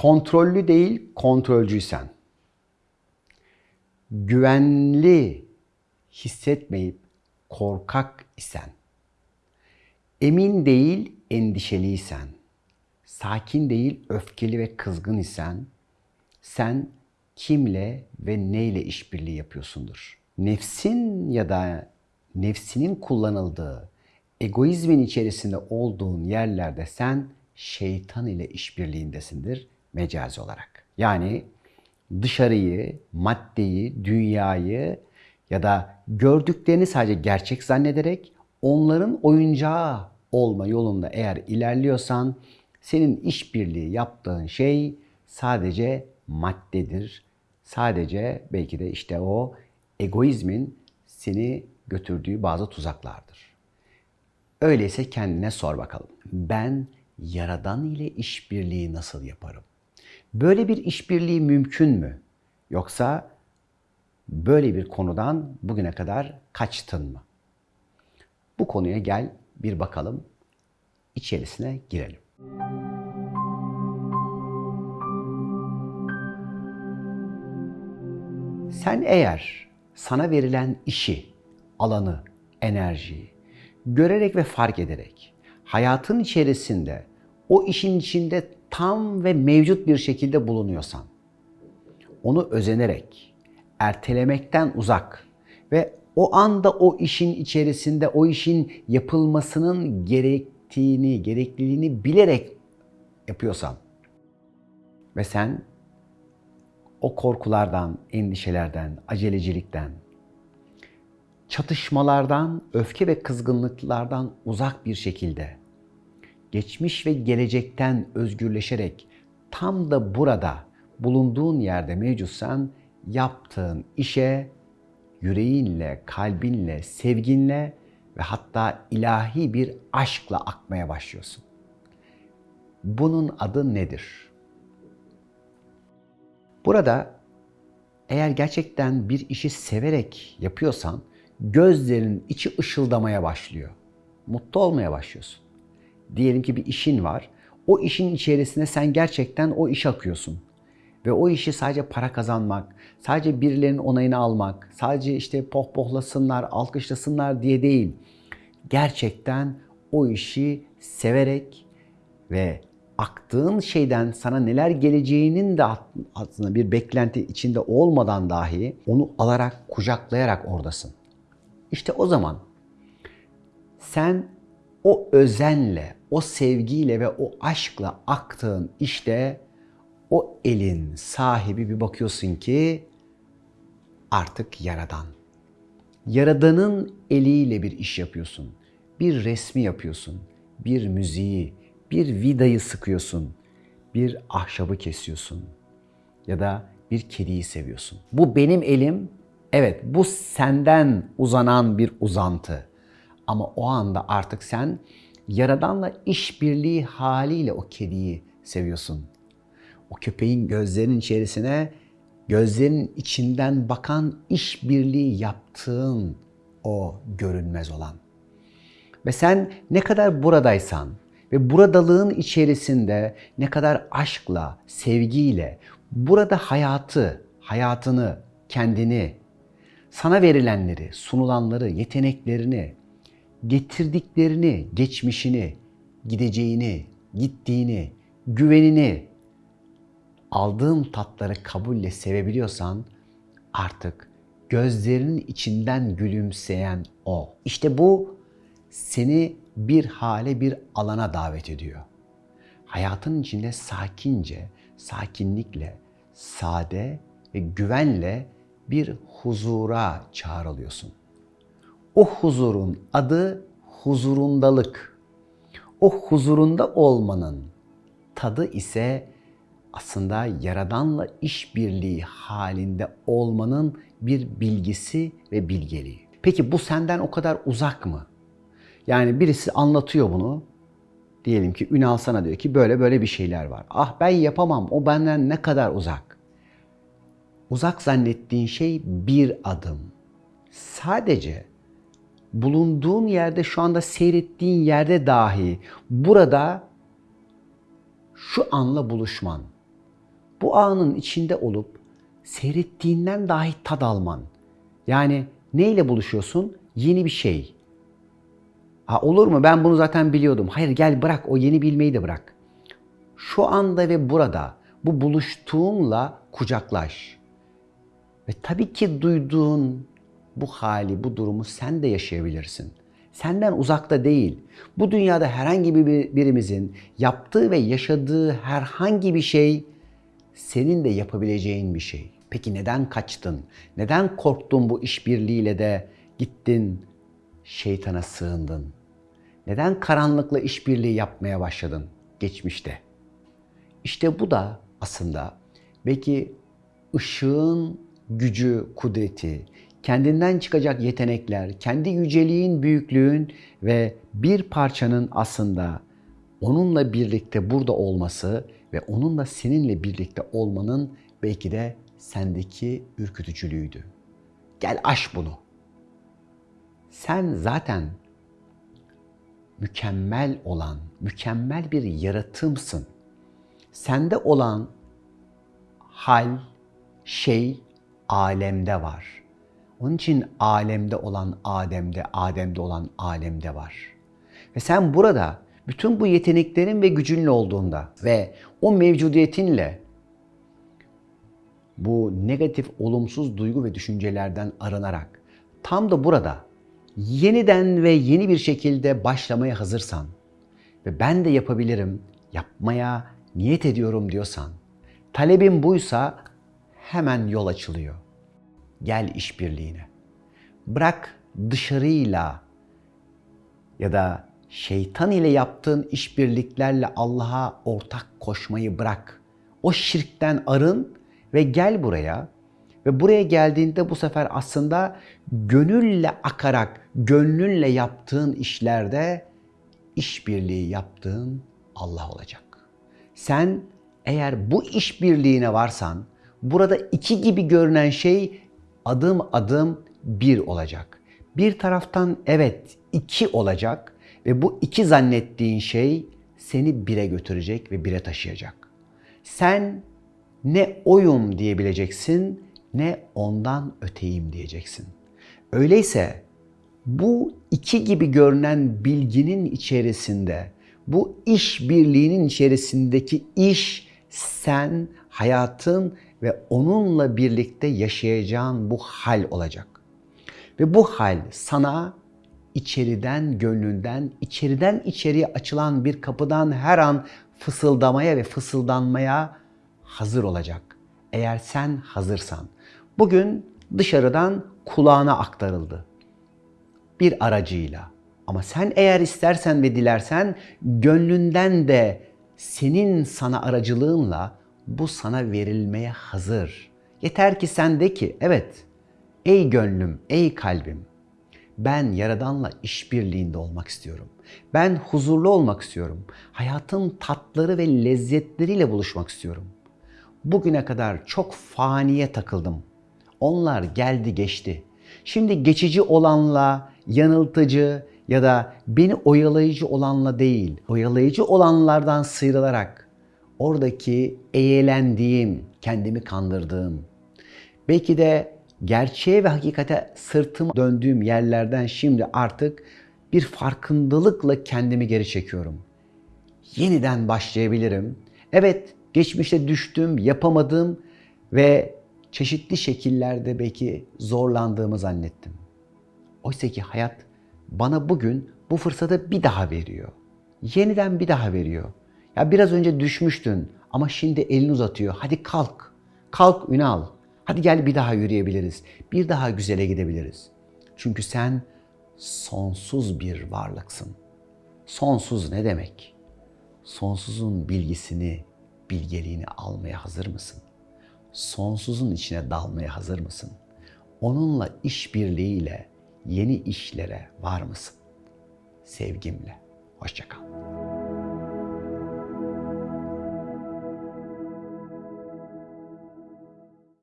Kontrollü değil, kontrolcüysen. Güvenli hissetmeyip korkak isen. Emin değil, endişeliysen. Sakin değil, öfkeli ve kızgın isen. Sen kimle ve neyle işbirliği yapıyorsundur? Nefsin ya da nefsinin kullanıldığı, egoizmin içerisinde olduğun yerlerde sen şeytan ile işbirliğindesindir mecazi olarak. Yani dışarıyı, maddeyi, dünyayı ya da gördüklerini sadece gerçek zannederek onların oyuncağı olma yolunda eğer ilerliyorsan senin işbirliği yaptığın şey sadece maddedir. Sadece belki de işte o egoizmin seni götürdüğü bazı tuzaklardır. Öyleyse kendine sor bakalım. Ben Yaradan ile işbirliği nasıl yaparım? Böyle bir işbirliği mümkün mü? Yoksa böyle bir konudan bugüne kadar kaçtın mı? Bu konuya gel bir bakalım. içerisine girelim. Sen eğer sana verilen işi, alanı, enerjiyi görerek ve fark ederek hayatın içerisinde o işin içinde tam ve mevcut bir şekilde bulunuyorsan, onu özenerek, ertelemekten uzak ve o anda o işin içerisinde o işin yapılmasının gerektiğini, gerekliliğini bilerek yapıyorsan ve sen o korkulardan, endişelerden, acelecilikten, çatışmalardan, öfke ve kızgınlıklardan uzak bir şekilde geçmiş ve gelecekten özgürleşerek tam da burada bulunduğun yerde mevcutsan yaptığın işe yüreğinle, kalbinle, sevginle ve hatta ilahi bir aşkla akmaya başlıyorsun. Bunun adı nedir? Burada eğer gerçekten bir işi severek yapıyorsan gözlerin içi ışıldamaya başlıyor. Mutlu olmaya başlıyorsun. Diyelim ki bir işin var. O işin içerisine sen gerçekten o iş akıyorsun. Ve o işi sadece para kazanmak, sadece birilerinin onayını almak, sadece işte pohpohlasınlar, alkışlasınlar diye değil. Gerçekten o işi severek ve aktığın şeyden sana neler geleceğinin de aslında bir beklenti içinde olmadan dahi onu alarak, kucaklayarak oradasın. İşte o zaman sen o özenle, o sevgiyle ve o aşkla aktığın işte o elin sahibi bir bakıyorsun ki artık yaradan. Yaradanın eliyle bir iş yapıyorsun. Bir resmi yapıyorsun. Bir müziği, bir vidayı sıkıyorsun. Bir ahşabı kesiyorsun. Ya da bir kediyi seviyorsun. Bu benim elim. Evet, bu senden uzanan bir uzantı. Ama o anda artık sen Yaradanla işbirliği haliyle o kediyi seviyorsun. O köpeğin gözlerinin içerisine gözlerinin içinden bakan işbirliği yaptığın o görünmez olan. Ve sen ne kadar buradaysan ve buradalığın içerisinde ne kadar aşkla, sevgiyle, burada hayatı, hayatını, kendini, sana verilenleri, sunulanları, yeteneklerini, getirdiklerini, geçmişini, gideceğini, gittiğini, güvenini, aldığın tatları kabulle sevebiliyorsan artık gözlerinin içinden gülümseyen o. İşte bu seni bir hale, bir alana davet ediyor. Hayatın içinde sakince, sakinlikle, sade ve güvenle bir huzura çağrılıyorsun. O huzurun adı huzurundalık. O huzurunda olmanın tadı ise aslında Yaradan'la işbirliği halinde olmanın bir bilgisi ve bilgeliği. Peki bu senden o kadar uzak mı? Yani birisi anlatıyor bunu. Diyelim ki Ünal sana diyor ki böyle böyle bir şeyler var. Ah ben yapamam o benden ne kadar uzak. Uzak zannettiğin şey bir adım. Sadece bulunduğun yerde şu anda seyrettiğin yerde dahi burada şu anla buluşman, bu anın içinde olup seyrettiğinden dahi tad alman. Yani neyle buluşuyorsun? Yeni bir şey. Ha olur mu? Ben bunu zaten biliyordum. Hayır gel bırak o yeni bilmeyi de bırak. Şu anda ve burada bu buluştuğunla kucaklaş. Ve tabii ki duyduğun bu hali, bu durumu sen de yaşayabilirsin. Senden uzakta değil. Bu dünyada herhangi bir birimizin yaptığı ve yaşadığı herhangi bir şey senin de yapabileceğin bir şey. Peki neden kaçtın? Neden korktun bu işbirliğiyle de gittin şeytana sığındın? Neden karanlıkla işbirliği yapmaya başladın geçmişte? İşte bu da aslında belki ışığın gücü, kudreti, kendinden çıkacak yetenekler, kendi yüceliğin, büyüklüğün ve bir parçanın aslında onunla birlikte burada olması ve onunla seninle birlikte olmanın belki de sendeki ürkütücülüğüydü. Gel aş bunu. Sen zaten mükemmel olan, mükemmel bir yaratımsın. Sende olan hal, şey alemde var. Onun için alemde olan Adem'de, Adem'de olan alemde var. Ve sen burada bütün bu yeteneklerin ve gücünle olduğunda ve o mevcudiyetinle bu negatif, olumsuz duygu ve düşüncelerden arınarak tam da burada yeniden ve yeni bir şekilde başlamaya hazırsan ve ben de yapabilirim, yapmaya niyet ediyorum diyorsan, talebin buysa hemen yol açılıyor. Gel işbirliğine. Bırak dışarıyla ya da şeytan ile yaptığın işbirliklerle Allah'a ortak koşmayı bırak. O şirkten arın ve gel buraya. Ve buraya geldiğinde bu sefer aslında gönülle akarak, gönlünle yaptığın işlerde işbirliği yaptığın Allah olacak. Sen eğer bu işbirliğine varsan, burada iki gibi görünen şey adım adım bir olacak. Bir taraftan evet iki olacak ve bu iki zannettiğin şey seni bire götürecek ve bire taşıyacak. Sen ne oyum diyebileceksin ne ondan öteyim diyeceksin. Öyleyse bu iki gibi görünen bilginin içerisinde, bu iş birliğinin içerisindeki iş sen, hayatın ve onunla birlikte yaşayacağın bu hal olacak. Ve bu hal sana içeriden, gönlünden, içeriden içeriye açılan bir kapıdan her an fısıldamaya ve fısıldanmaya hazır olacak. Eğer sen hazırsan. Bugün dışarıdan kulağına aktarıldı. Bir aracıyla. Ama sen eğer istersen ve dilersen gönlünden de senin sana aracılığınla bu sana verilmeye hazır. Yeter ki sen de ki evet ey gönlüm, ey kalbim ben Yaradan'la işbirliğinde olmak istiyorum. Ben huzurlu olmak istiyorum. Hayatın tatları ve lezzetleriyle buluşmak istiyorum. Bugüne kadar çok faniye takıldım. Onlar geldi geçti. Şimdi geçici olanla, yanıltıcı ya da beni oyalayıcı olanla değil, oyalayıcı olanlardan sıyrılarak oradaki eğlendiğim, kendimi kandırdığım, belki de gerçeğe ve hakikate sırtım döndüğüm yerlerden şimdi artık bir farkındalıkla kendimi geri çekiyorum. Yeniden başlayabilirim. Evet, geçmişte düştüm, yapamadım ve çeşitli şekillerde belki zorlandığımı zannettim. Oysa ki hayat bana bugün bu fırsatı bir daha veriyor. Yeniden bir daha veriyor. Ya biraz önce düşmüştün ama şimdi elini uzatıyor. Hadi kalk. Kalk Ünal. Hadi gel bir daha yürüyebiliriz. Bir daha güzele gidebiliriz. Çünkü sen sonsuz bir varlıksın. Sonsuz ne demek? Sonsuzun bilgisini, bilgeliğini almaya hazır mısın? Sonsuzun içine dalmaya hazır mısın? Onunla işbirliğiyle yeni işlere var mısın? Sevgimle. Hoşçakal.